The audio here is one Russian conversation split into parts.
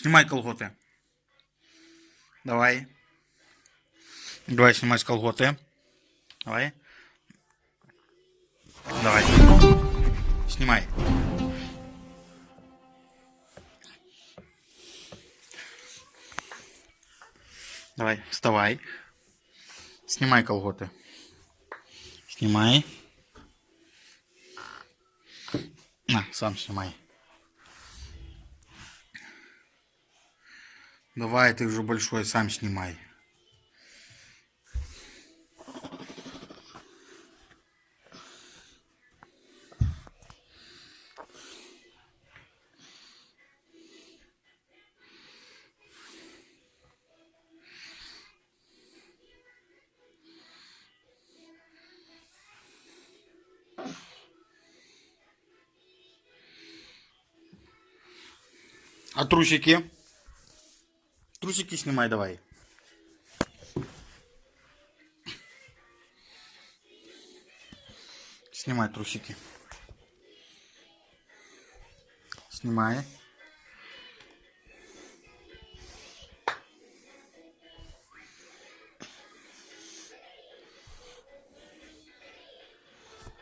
Снимай колготы. Давай. Давай снимать колготы. Давай. Давай. Снимай. Давай, вставай. Снимай колготы. Снимай. На, сам снимай. Давай, ты уже большой, сам снимай. А трусики? Трусики снимай давай. Снимай трусики. Снимай.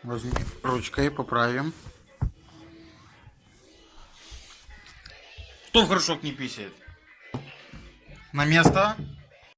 Возьми ручкой, поправим. Кто в горшок не писает? на место.